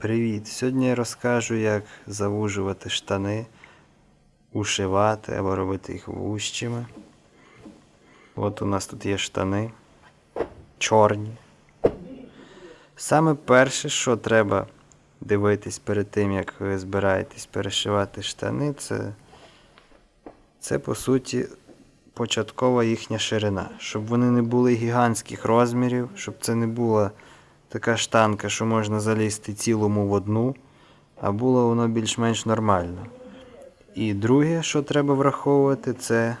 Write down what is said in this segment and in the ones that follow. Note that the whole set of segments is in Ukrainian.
Привіт! Сьогодні я розкажу, як завужувати штани, ушивати або робити їх вущими. От у нас тут є штани чорні. Саме перше, що треба дивитись перед тим, як ви збираєтесь перешивати штани, це, це по суті початкова їхня ширина. Щоб вони не були гігантських розмірів, щоб це не була така штанка, що можна залізти цілому в одну, а було воно більш-менш нормально. І друге, що треба враховувати, це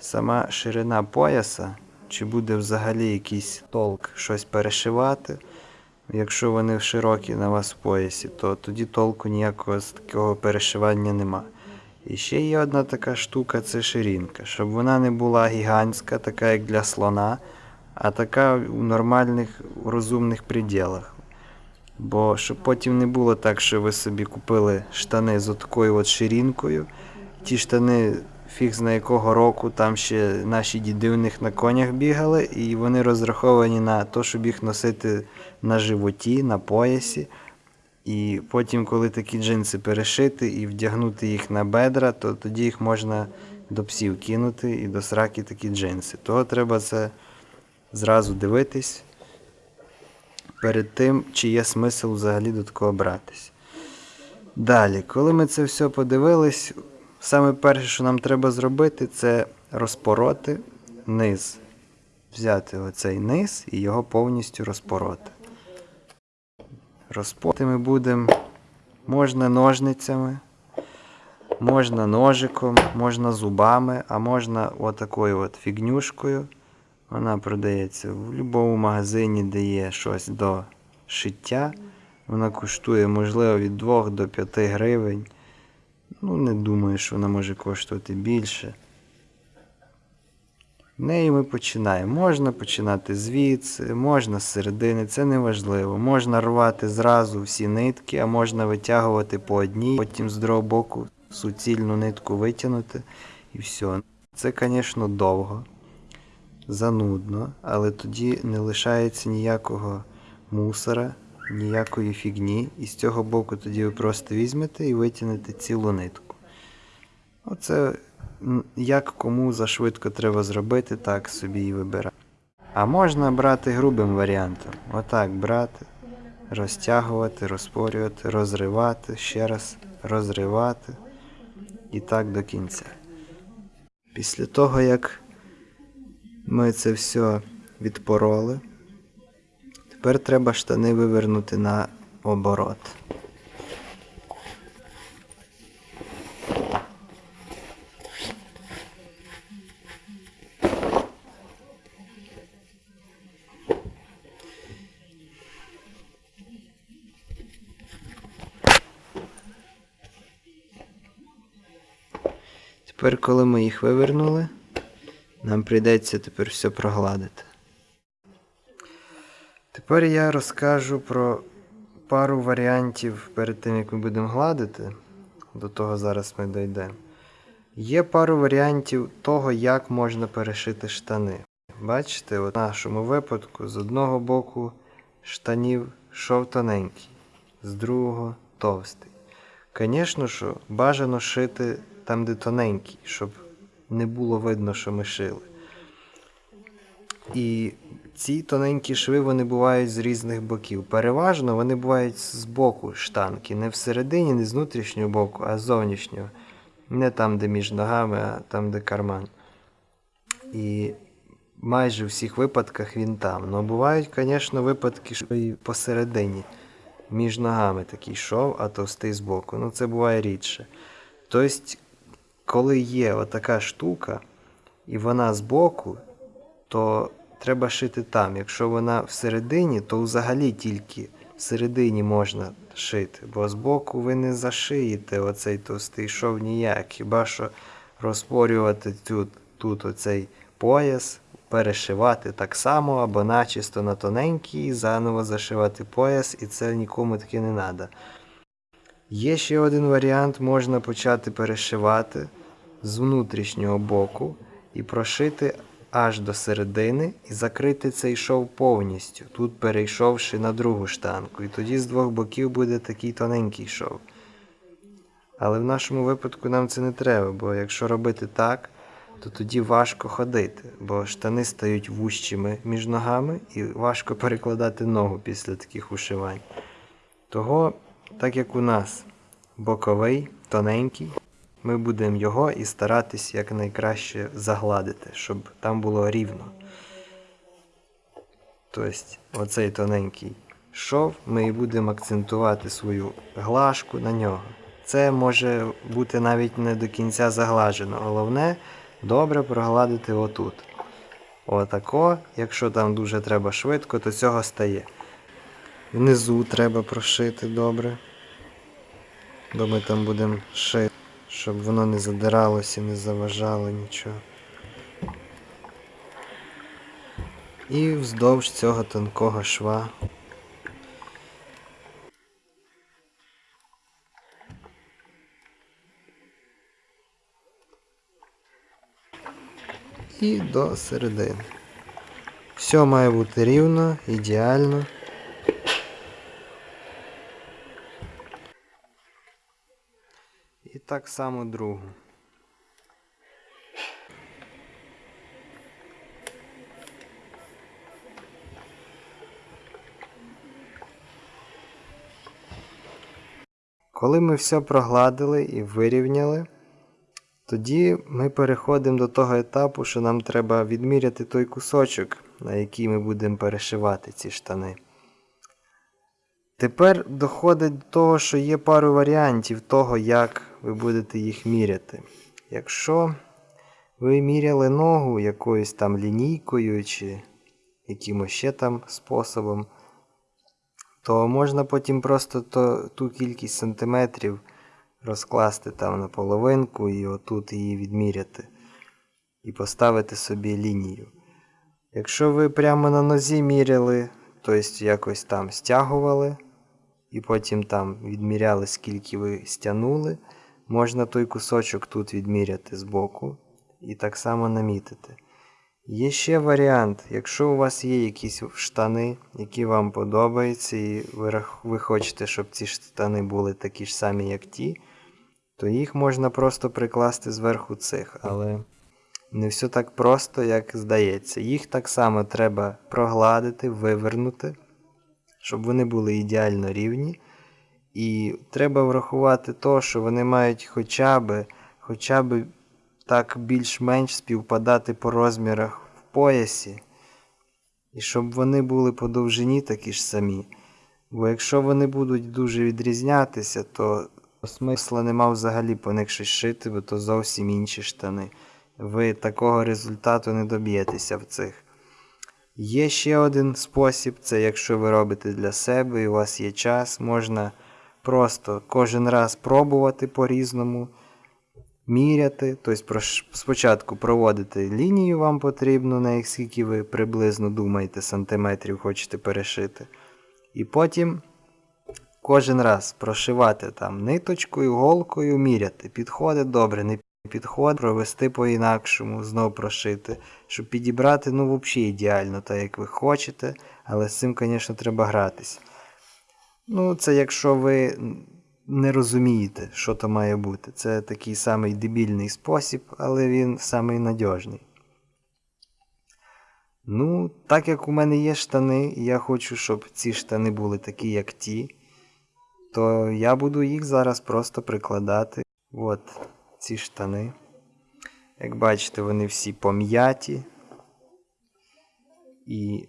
сама ширина пояса, чи буде взагалі якийсь толк щось перешивати. Якщо вони широкі на вас в поясі, то тоді толку ніякого з такого перешивання нема. І ще є одна така штука це ширинка, щоб вона не була гігантська, така як для слона, а така у нормальних розумних пределах. Бо щоб потім не було так, що ви собі купили штани з такою от ширинкою. Ті штани фіг зна якого року, там ще наші діди у них на конях бігали, і вони розраховані на те, щоб їх носити на животі, на поясі. І потім, коли такі джинси перешити і вдягнути їх на бедра, то тоді їх можна до псів кинути і до сраки такі джинси. Того треба це зразу дивитись перед тим, чи є смисл взагалі до такого братись. Далі, коли ми це все подивились, саме перше, що нам треба зробити, це розпороти низ. Взяти оцей низ і його повністю розпороти. Розпороти ми будемо можна ножницями, можна ножиком, можна зубами, а можна отакою от фігнюшкою. Вона продається в будь-якому магазині, де є щось до шиття. Вона коштує, можливо, від 2 до 5 гривень. Ну, не думаю, що вона може коштувати більше. В неї ми починаємо. Можна починати звідси, можна з середини, це не важливо. Можна рвати зразу всі нитки, а можна витягувати по одній, потім з другого боку суцільну нитку витягнути і все. Це, звісно, довго, занудно, але тоді не лишається ніякого мусора, ніякої фігні. І з цього боку тоді ви просто візьмете і витягнете цілу нитку. Оце як кому зашвидко треба зробити, так собі і вибирати. А можна брати грубим варіантом. Отак брати, розтягувати, розпорювати, розривати, ще раз розривати і так до кінця. Після того, як ми це все відпороли, тепер треба штани вивернути на оборот. Тепер, коли ми їх вивернули, нам прийдеться тепер все прогладити. Тепер я розкажу про пару варіантів перед тим, як ми будемо гладити. До того зараз ми дійдемо. Є пару варіантів того, як можна перешити штани. Бачите, от в нашому випадку з одного боку штанів шов тоненький, з другого товстий. Звісно, що бажано шити там, де тоненький, щоб не було видно, що ми шили. І ці тоненькі шви вони бувають з різних боків. Переважно вони бувають з боку штанки. Не всередині, не з внутрішнього боку, а з зовнішнього. Не там, де між ногами, а там, де карман. І майже в всіх випадках він там. Ну бувають, звісно, випадки, що і посередині. Між ногами такий шов, а товстий збоку. Ну це буває рідше. Тобто, коли є отака штука, і вона збоку, то треба шити там. Якщо вона всередині, то взагалі тільки всередині можна шити, бо збоку ви не зашиєте оцей товстий шов ніяк. Хіба що розпорювати тут, тут оцей пояс, перешивати так само, або начисто на тоненький, заново зашивати пояс, і це нікому таки не треба. Є ще один варіант, можна почати перешивати з внутрішнього боку і прошити аж до середини і закрити цей шов повністю, тут перейшовши на другу штанку. І тоді з двох боків буде такий тоненький шов. Але в нашому випадку нам це не треба, бо якщо робити так, то тоді важко ходити, бо штани стають вущими між ногами і важко перекладати ногу після таких ушивань. Того, так як у нас боковий, тоненький, ми будемо його і старатись якнайкраще загладити, щоб там було рівно. Тобто, оцей тоненький шов, ми і будемо акцентувати свою глажку на нього. Це може бути навіть не до кінця заглажено. Головне добре прогладити отут. Отако, якщо там дуже треба швидко, то цього стає. Внизу треба прошити добре. Бо ми там будемо шити, щоб воно не задиралося, не заважало нічого. І вздовж цього тонкого шва. І до середини. Все має бути рівно, ідеально. І так само другу. Коли ми все прогладили і вирівняли, тоді ми переходимо до того етапу, що нам треба відміряти той кусочок, на який ми будемо перешивати ці штани. Тепер доходить до того, що є пару варіантів того, як ви будете їх міряти. Якщо ви міряли ногу якоюсь там лінійкою чи якимось ще там способом, то можна потім просто то, ту кількість сантиметрів розкласти там на половинку і отут її відміряти. І поставити собі лінію. Якщо ви прямо на нозі міряли, тобто якось там стягували, і потім там відміряли, скільки ви стягнули, можна той кусочок тут відміряти збоку і так само намітити. Є ще варіант, якщо у вас є якісь штани, які вам подобаються, і ви, ви хочете, щоб ці штани були такі ж самі, як ті, то їх можна просто прикласти зверху цих. Але не все так просто, як здається. Їх так само треба прогладити, вивернути, щоб вони були ідеально рівні. І треба врахувати то, що вони мають хоча б, хоча б так більш-менш співпадати по розмірах в поясі. І щоб вони були по довжині такі ж самі. Бо якщо вони будуть дуже відрізнятися, то смисла нема взагалі по них щось шити, бо то зовсім інші штани. Ви такого результату не доб'єтеся в цих. Є ще один спосіб, це якщо ви робите для себе і у вас є час, можна просто кожен раз пробувати по-різному, міряти. Тобто спочатку проводити лінію вам потрібно, на скільки ви приблизно думаєте, сантиметрів хочете перешити. І потім кожен раз прошивати там ниточкою, голкою, міряти. Підходить добре, не підходить, провести по-інакшому, знов прошити, щоб підібрати, ну, взагалі ідеально, так як ви хочете, але з цим, звісно, треба гратись. Ну, це якщо ви не розумієте, що то має бути. Це такий самий дебільний спосіб, але він самий надіжний. Ну, так як у мене є штани, і я хочу, щоб ці штани були такі, як ті, то я буду їх зараз просто прикладати. От ці штани. Як бачите, вони всі пом'яті. І,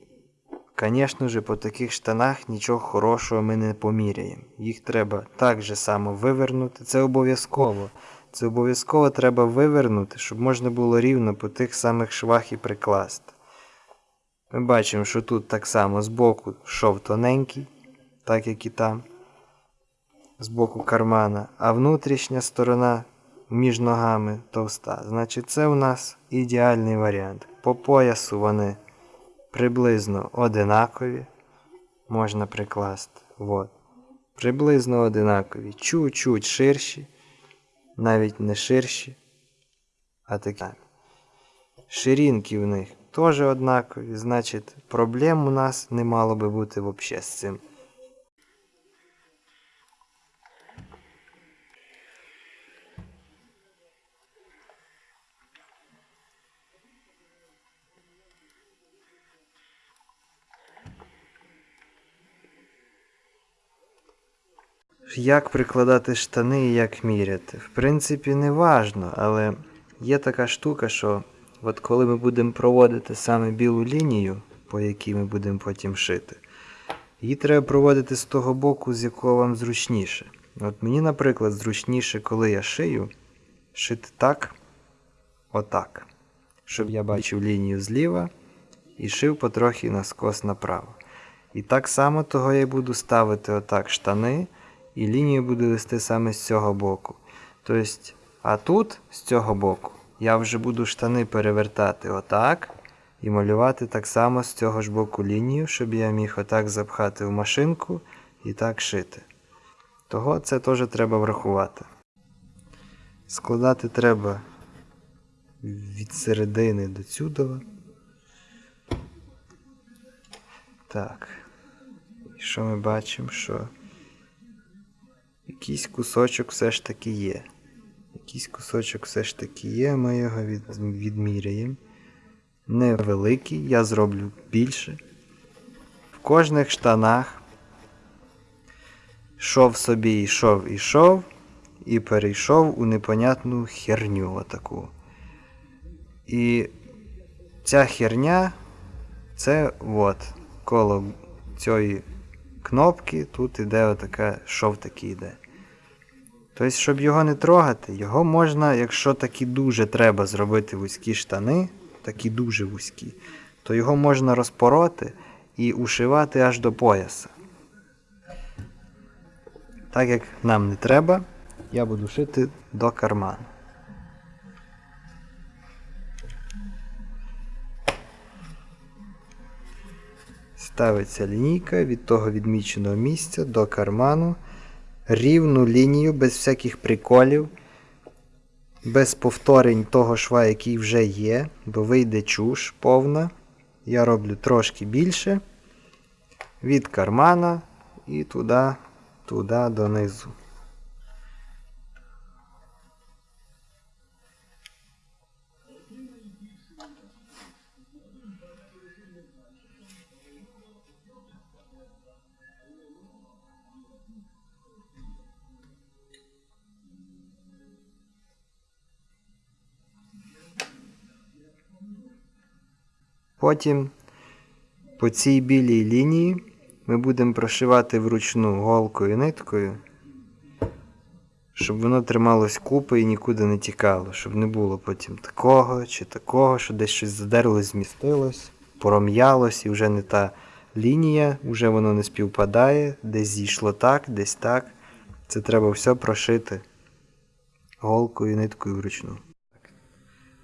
звісно ж, по таких штанах нічого хорошого ми не поміряємо. Їх треба так же само вивернути. Це обов'язково. Це обов'язково треба вивернути, щоб можна було рівно по тих самих швах і прикласти. Ми бачимо, що тут так само збоку шов тоненький, так як і там, з боку кармана, а внутрішня сторона між ногами товста. Значить, це у нас ідеальний варіант. По поясу вони приблизно одинакові. Можна прикласти. От. Приблизно одинакові. Чуть-чуть ширші, навіть не ширші, а такі. самі. Ширинки в них теж однакові, значить, проблем у нас не мало би бути взагалі з цим. Як прикладати штани і як міряти? В принципі, не важно, але є така штука, що от коли ми будемо проводити саме білу лінію, по якій ми будемо потім шити, її треба проводити з того боку, з якого вам зручніше. От мені, наприклад, зручніше, коли я шию, шити так, отак. Щоб я бачив лінію зліва і шив потрохи наскос направо. І так само того я буду ставити отак штани, і лінію буду вести саме з цього боку. Тобто, а тут, з цього боку, я вже буду штани перевертати отак і малювати так само з цього ж боку лінію, щоб я міг отак запхати в машинку і так шити. Того це теж треба врахувати. Складати треба від середини до цюдова. Так. І що ми бачимо, що якийсь кусочок все ж таки є. Якийсь кусочок все ж таки є, ми його від, відміряємо. Невеликий, я зроблю більше. В кожних штанах шов собі йшов, ішов і перейшов у непонятну херню отаку. І ця херня це от коло цієї кнопки, тут іде отака шов такий йде. Тобто, щоб його не трогати, його можна, якщо такі дуже треба зробити вузькі штани, такі дуже вузькі, то його можна розпороти і ушивати аж до пояса. Так як нам не треба, я буду шити до карману. Ставиться лінійка від того відміченого місця до карману. Рівну лінію без всяких приколів, без повторень того шва, який вже є, бо вийде чуш повна. Я роблю трошки більше. Від кармана і туди, туди донизу. Потім по цій білій лінії ми будемо прошивати вручну голкою ниткою, щоб воно трималось купи і нікуди не тікало, щоб не було потім такого чи такого, що десь щось задерлось, змістилось, пором'ялось і вже не та лінія, вже воно не співпадає, десь зійшло так, десь так. Це треба все прошити голкою і ниткою вручну.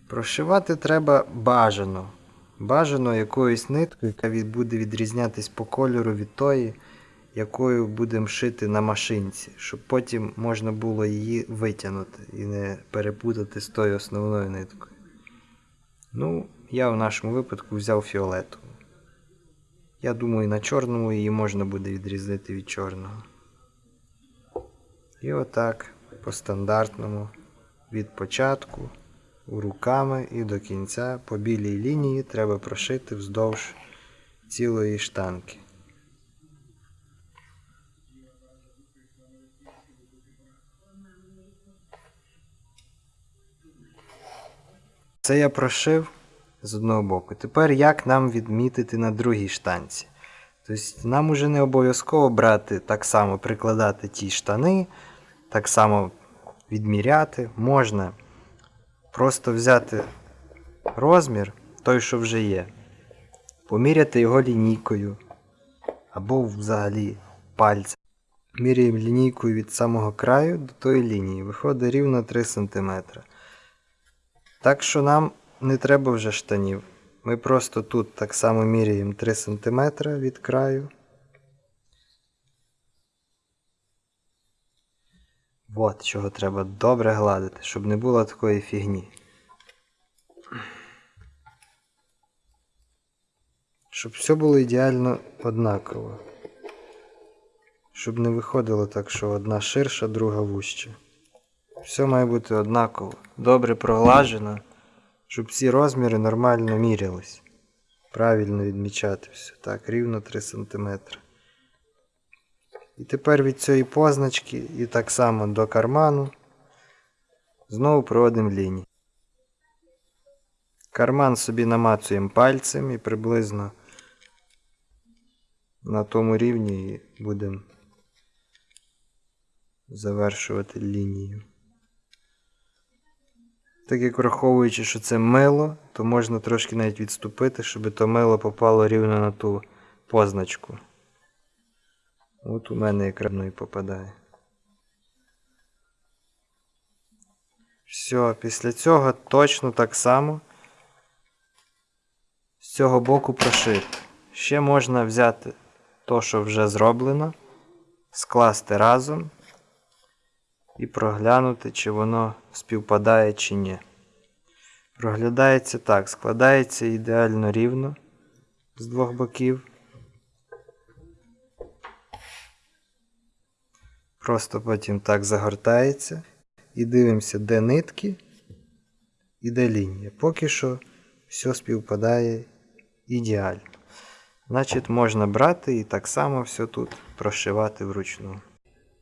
Прошивати треба бажано. Бажано якоюсь ниткою, яка буде відрізнятись по кольору від тої, якою будемо шити на машинці, щоб потім можна було її витягнути і не перепутати з тою основною ниткою. Ну, я в нашому випадку взяв фіолетову. Я думаю, на чорному її можна буде відрізнити від чорного. І отак, по стандартному, від початку руками і до кінця по білій лінії треба прошити вздовж цілої штанки. Це я прошив з одного боку. Тепер як нам відмітити на другій штанці? Тобто нам уже не обов'язково брати так само прикладати ті штани, так само відміряти. Можна просто взяти розмір, той, що вже є, поміряти його лінійкою або взагалі пальцем. Міряємо лінійкою від самого краю до тої лінії. Виходить рівно 3 см. Так що нам не треба вже штанів. Ми просто тут так само міряємо 3 см від краю. От чого треба добре гладити, щоб не було такої фігні. Щоб все було ідеально однаково. Щоб не виходило так, що одна ширша, друга вужча. Все має бути однаково. Добре проглажено, щоб всі розміри нормально мірялись. Правильно відмічати все. Так, рівно 3 см. І тепер від цієї позначки і так само до карману знову проводимо лінії. Карман собі намацуємо пальцем і приблизно на тому рівні будемо завершувати лінію. Так як враховуючи, що це мило, то можна трошки навіть відступити, щоб то мило попало рівно на ту позначку. От у мене воно і попадає. Все, після цього точно так само з цього боку прошити. Ще можна взяти то, що вже зроблено, скласти разом і проглянути, чи воно співпадає чи ні. Проглядається так, складається ідеально рівно з двох боків. Просто потім так загортається. І дивимося, де нитки і де лінія. Поки що все співпадає ідеально. Значить, можна брати і так само все тут прошивати вручну.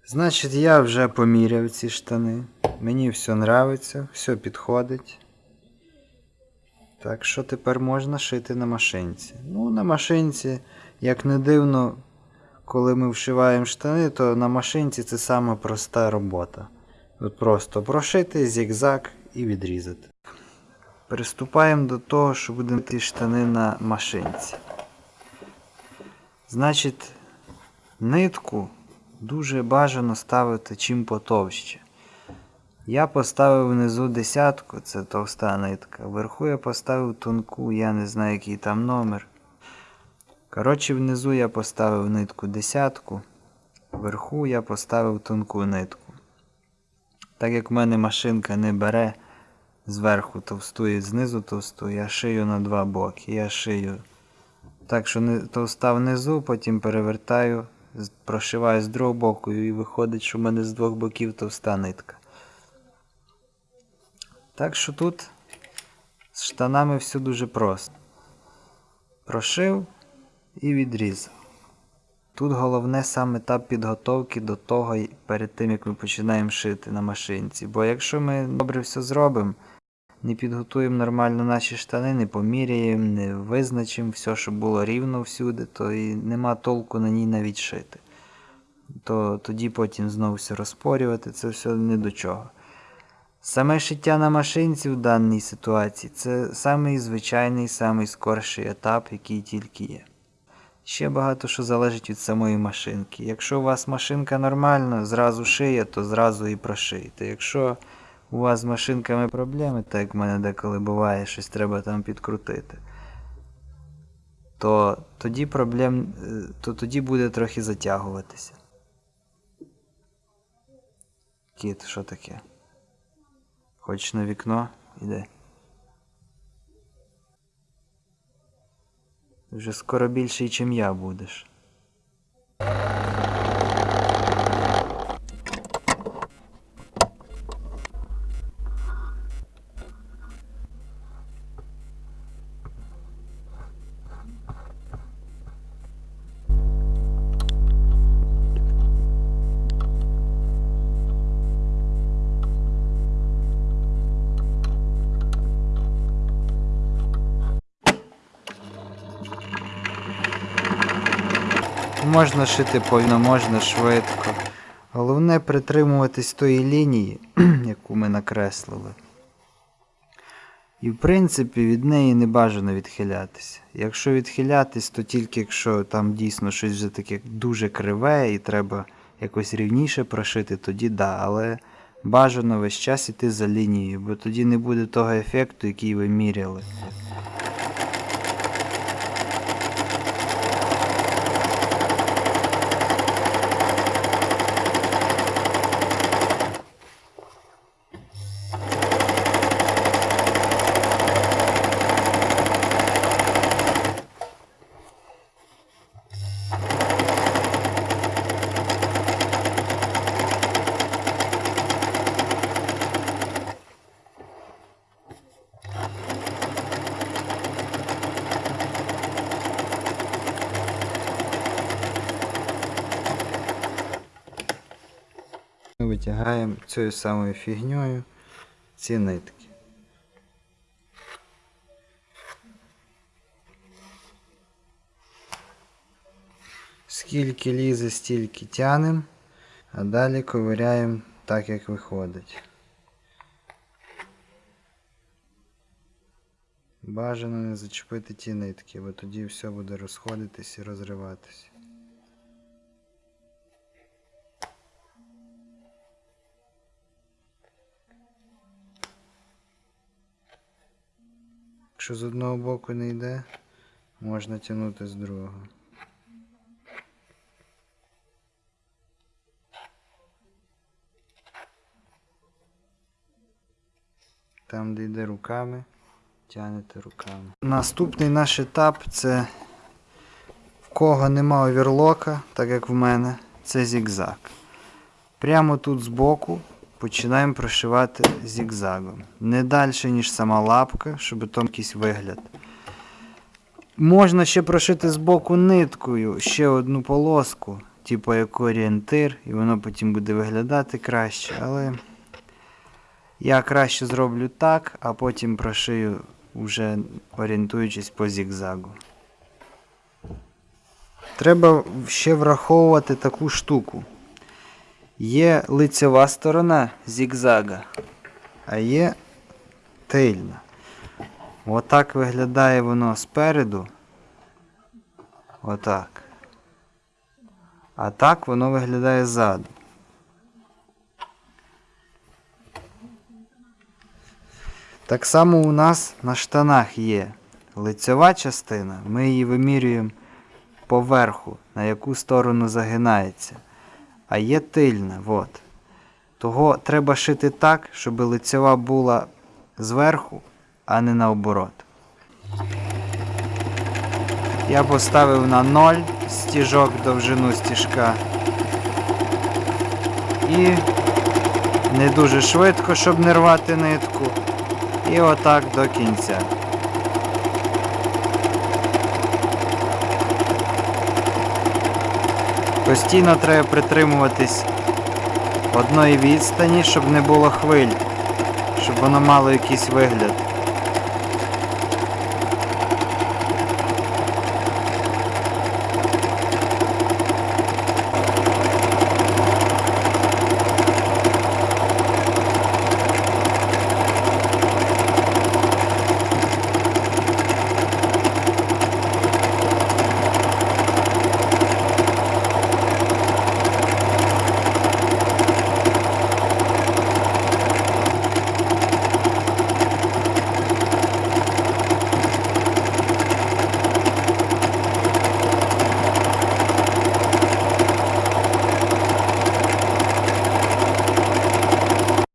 Значить, я вже поміряв ці штани. Мені все нравиться, все підходить. Так що тепер можна шити на машинці. Ну, на машинці, як не дивно, коли ми вшиваємо штани, то на машинці це саме проста робота. От просто прошити зігзаг і відрізати. Приступаємо до того, що будемо ті штани на машинці. Значить, нитку дуже бажано ставити чим потовще. Я поставив внизу десятку, це товста нитка. Вверху я поставив тонку, я не знаю, який там номер. Коротше, внизу я поставив нитку десятку, вверху я поставив тонку нитку. Так як в мене машинка не бере зверху товсту і знизу товсту, я шию на два боки. Я шию так, що товста внизу, потім перевертаю, прошиваю з другого боку і виходить, що в мене з двох боків товста нитка. Так що тут з штанами все дуже просто. Прошив і відрізав. Тут головне сам етап підготовки до того, перед тим як ми починаємо шити на машинці. Бо якщо ми добре все зробимо, не підготуємо нормально наші штани, не поміряємо, не визначимо все, щоб було рівно всюди, то і нема толку на ній навіть шити. То тоді потім знову все розпорювати, це все не до чого. Саме шиття на машинці в даній ситуації це самий звичайний, самий скорший етап, який тільки є. Ще багато що залежить від самої машинки. Якщо у вас машинка нормальна, зразу шиє, то зразу і прошиєте. Якщо у вас з машинками проблеми, так як в мене деколи буває, щось треба там підкрутити, то тоді проблем, е, то тоді буде трохи затягуватися. Кіт, що таке? Хочеш на вікно? Іде. Вже скоро більший, чим я будеш. Можна шити повільно, можна швидко. Головне притримуватись тої лінії, яку ми накреслили. І в принципі від неї не бажано відхилятися. Якщо відхилятись, то тільки якщо там дійсно щось вже таке дуже криве і треба якось рівніше прошити, тоді да. Але бажано весь час іти за лінією, бо тоді не буде того ефекту, який ви міряли. Витягаємо цією самою фігньою ці нитки. Скільки лізе, стільки тянем, а далі ковиряємо так, як виходить. Бажано не зачепити ті нитки, бо тоді все буде розходитись і розриватись. Якщо з одного боку не йде, можна тягнути з другого. Там, де йде руками, тягнете руками. Наступний наш етап це в кого нема оверлока, так як в мене, це зігзаг. Прямо тут збоку починаємо прошивати зігзагом. Не далі, ніж сама лапка, щоб там якийсь вигляд. Можна ще прошити збоку ниткою ще одну полоску, типу як орієнтир, і воно потім буде виглядати краще, але я краще зроблю так, а потім прошию вже орієнтуючись по зігзагу. Треба ще враховувати таку штуку. Є лицева сторона зігзага, а є тильна. Отак виглядає воно спереду. Отак. А так воно виглядає ззаду. Так само у нас на штанах є лицьова частина, ми її вимірюємо поверху, на яку сторону загинається. А є тильна. от. Того треба шити так, щоб лицьова була зверху, а не наоборот. Я поставив на 0 стіжок довжину стіжка. І не дуже швидко, щоб не рвати нитку. І отак до кінця. Постійно треба притримуватись одної відстані, щоб не було хвиль, щоб воно мало якийсь вигляд.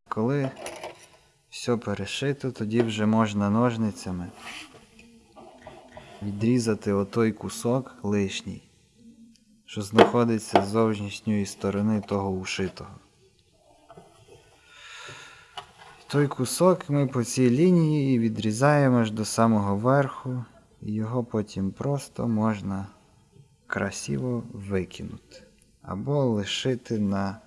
Коли все перешито, тоді вже можна ножницями відрізати отой кусок лишній, що знаходиться з зовнішньої сторони того ушитого. Той кусок ми по цій лінії відрізаємо аж до самого верху, і його потім просто можна красиво викинути. Або лишити на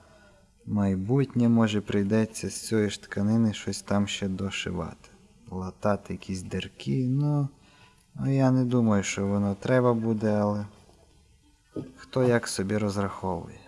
майбутнє, може прийдеться з цієї ж тканини щось там ще дошивати. Латати якісь дирки, ну, ну я не думаю, що воно треба буде, але хто як собі розраховує.